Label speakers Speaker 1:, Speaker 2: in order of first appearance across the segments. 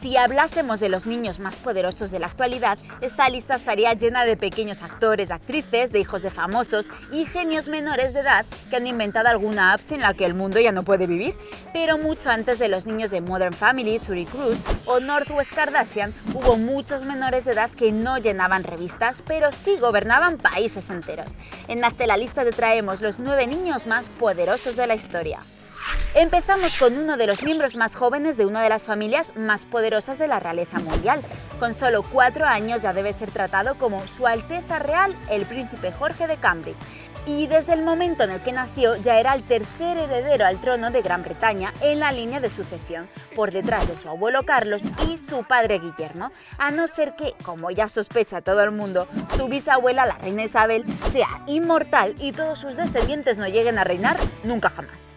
Speaker 1: Si hablásemos de los niños más poderosos de la actualidad, esta lista estaría llena de pequeños actores, actrices, de hijos de famosos y genios menores de edad que han inventado alguna app sin la que el mundo ya no puede vivir. Pero mucho antes de los niños de Modern Family, Suri Cruz o Northwest Kardashian, hubo muchos menores de edad que no llenaban revistas, pero sí gobernaban países enteros. En Hazte la lista te traemos los nueve niños más poderosos de la historia. Empezamos con uno de los miembros más jóvenes de una de las familias más poderosas de la realeza mundial. Con solo cuatro años ya debe ser tratado como Su Alteza Real, el Príncipe Jorge de Cambridge. Y desde el momento en el que nació ya era el tercer heredero al trono de Gran Bretaña en la línea de sucesión, por detrás de su abuelo Carlos y su padre Guillermo, a no ser que, como ya sospecha todo el mundo, su bisabuela, la reina Isabel, sea inmortal y todos sus descendientes no lleguen a reinar nunca jamás.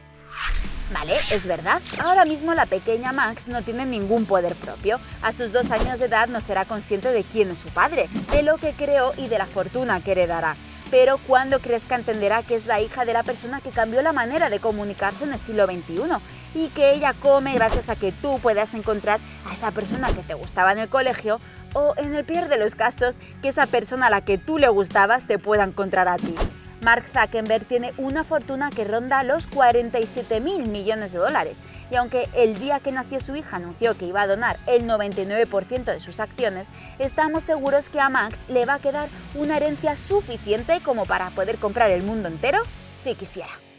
Speaker 1: Vale, es verdad. Ahora mismo la pequeña Max no tiene ningún poder propio. A sus dos años de edad no será consciente de quién es su padre, de lo que creó y de la fortuna que heredará. Pero cuando crezca entenderá que es la hija de la persona que cambió la manera de comunicarse en el siglo XXI y que ella come gracias a que tú puedas encontrar a esa persona que te gustaba en el colegio o, en el peor de los casos, que esa persona a la que tú le gustabas te pueda encontrar a ti. Mark Zuckerberg tiene una fortuna que ronda los 47 mil millones de dólares y aunque el día que nació su hija anunció que iba a donar el 99% de sus acciones, estamos seguros que a Max le va a quedar una herencia suficiente como para poder comprar el mundo entero si quisiera.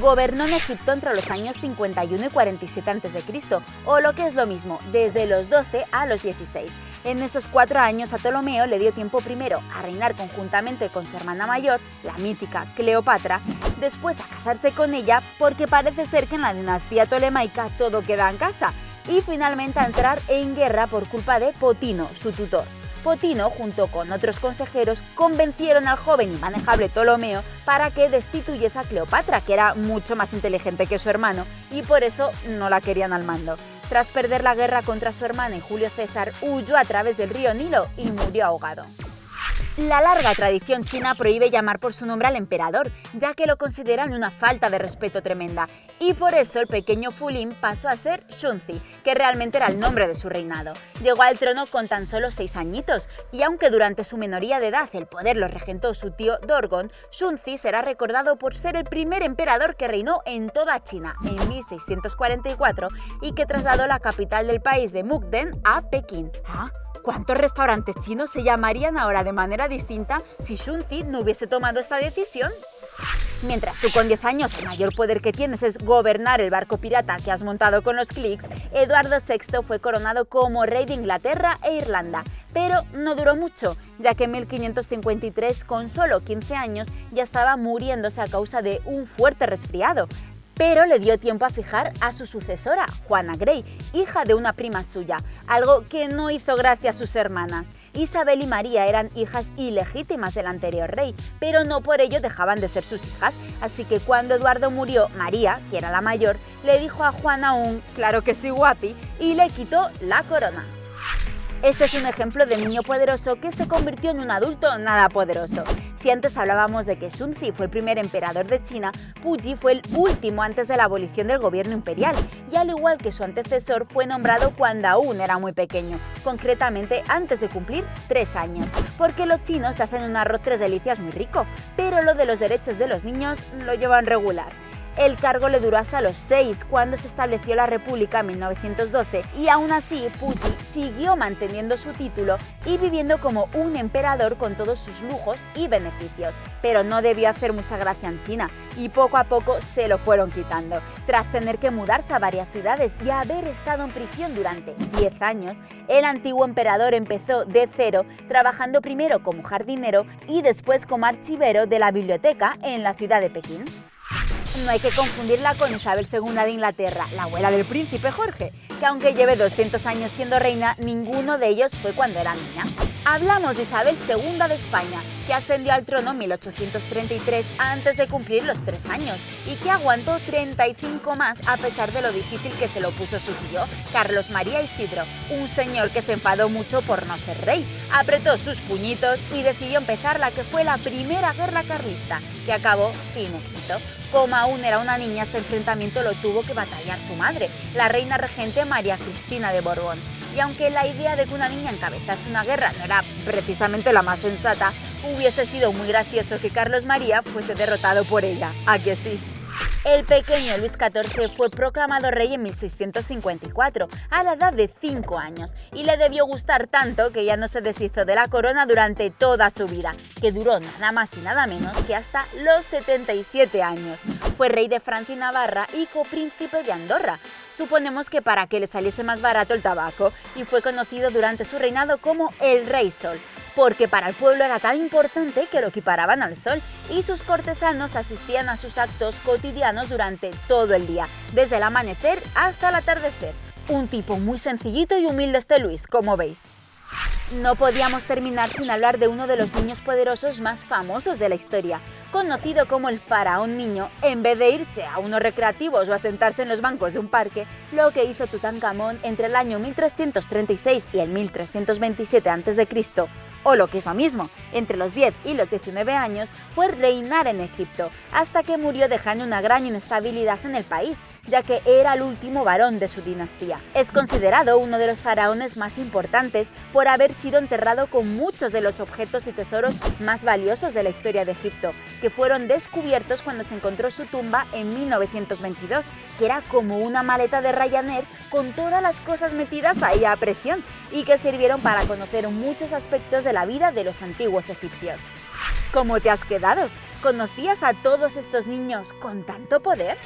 Speaker 1: Gobernó en Egipto entre los años 51 y 47 a.C., o lo que es lo mismo, desde los 12 a los 16. En esos cuatro años a Ptolomeo le dio tiempo primero a reinar conjuntamente con su hermana mayor, la mítica Cleopatra, después a casarse con ella porque parece ser que en la dinastía tolemaica todo queda en casa, y finalmente a entrar en guerra por culpa de Potino, su tutor. Potino, junto con otros consejeros, convencieron al joven y manejable Ptolomeo para que destituyese a Cleopatra, que era mucho más inteligente que su hermano, y por eso no la querían al mando. Tras perder la guerra contra su hermana y Julio César, huyó a través del río Nilo y murió ahogado. La larga tradición china prohíbe llamar por su nombre al emperador, ya que lo consideran una falta de respeto tremenda, y por eso el pequeño Fulin pasó a ser Shunzi, que realmente era el nombre de su reinado. Llegó al trono con tan solo seis añitos, y aunque durante su menoría de edad el poder lo regentó su tío Dorgon, Shunzi será recordado por ser el primer emperador que reinó en toda China en 1644 y que trasladó la capital del país de Mukden a Pekín. ¿Ah? ¿Cuántos restaurantes chinos se llamarían ahora de manera distinta si Shunzi no hubiese tomado esta decisión? Mientras tú con 10 años el mayor poder que tienes es gobernar el barco pirata que has montado con los clics, Eduardo VI fue coronado como rey de Inglaterra e Irlanda, pero no duró mucho, ya que en 1553, con solo 15 años, ya estaba muriéndose a causa de un fuerte resfriado pero le dio tiempo a fijar a su sucesora, Juana Grey, hija de una prima suya, algo que no hizo gracia a sus hermanas. Isabel y María eran hijas ilegítimas del anterior rey, pero no por ello dejaban de ser sus hijas, así que cuando Eduardo murió, María, que era la mayor, le dijo a Juana un «claro que sí guapi» y le quitó la corona. Este es un ejemplo de niño poderoso que se convirtió en un adulto nada poderoso. Si antes hablábamos de que Shunzi fue el primer emperador de China, Puyi fue el último antes de la abolición del gobierno imperial, y al igual que su antecesor fue nombrado cuando aún era muy pequeño, concretamente antes de cumplir tres años, porque los chinos te hacen un arroz tres delicias muy rico, pero lo de los derechos de los niños lo llevan regular. El cargo le duró hasta los seis, cuando se estableció la República en 1912, y aún así Puyi siguió manteniendo su título y viviendo como un emperador con todos sus lujos y beneficios. Pero no debió hacer mucha gracia en China, y poco a poco se lo fueron quitando. Tras tener que mudarse a varias ciudades y haber estado en prisión durante 10 años, el antiguo emperador empezó de cero, trabajando primero como jardinero y después como archivero de la biblioteca en la ciudad de Pekín. No hay que confundirla con Isabel II de Inglaterra, la abuela del príncipe Jorge, que aunque lleve 200 años siendo reina, ninguno de ellos fue cuando era niña. Hablamos de Isabel II de España, que ascendió al trono en 1833 antes de cumplir los tres años y que aguantó 35 más a pesar de lo difícil que se lo puso su tío, Carlos María Isidro, un señor que se enfadó mucho por no ser rey, apretó sus puñitos y decidió empezar la que fue la primera guerra carlista, que acabó sin éxito. Como aún era una niña, este enfrentamiento lo tuvo que batallar su madre, la reina regente María Cristina de Borbón. y aunque la idea de que una niña encabezase una guerra no era precisamente la más sensata, hubiese sido muy gracioso que Carlos María fuese derrotado por ella, ¿a que sí? El pequeño Luis XIV fue proclamado rey en 1654, a la edad de 5 años, y le debió gustar tanto que ya no se deshizo de la corona durante toda su vida, que duró nada más y nada menos que hasta los 77 años. Fue rey de Francia y Navarra y copríncipe de Andorra, suponemos que para que le saliese más barato el tabaco, y fue conocido durante su reinado como el Rey Sol, porque para el pueblo era tan importante que lo equiparaban al sol, y sus cortesanos asistían a sus actos cotidianos durante todo el día, desde el amanecer hasta el atardecer. Un tipo muy sencillito y humilde este Luis, como veis. No podíamos terminar sin hablar de uno de los niños poderosos más famosos de la historia. Conocido como el faraón niño, en vez de irse a unos recreativos o a sentarse en los bancos de un parque, lo que hizo Tutankamón entre el año 1336 y el 1327 a.C., o lo que es lo mismo, entre los 10 y los 19 años, fue reinar en Egipto, hasta que murió dejando una gran inestabilidad en el país, ya que era el último varón de su dinastía. Es considerado uno de los faraones más importantes por haber sido enterrado con muchos de los objetos y tesoros más valiosos de la historia de Egipto, que fueron descubiertos cuando se encontró su tumba en 1922, que era como una maleta de Ryanair con todas las cosas metidas ahí a presión y que sirvieron para conocer muchos aspectos la vida de los antiguos egipcios. ¿Cómo te has quedado? ¿Conocías a todos estos niños con tanto poder?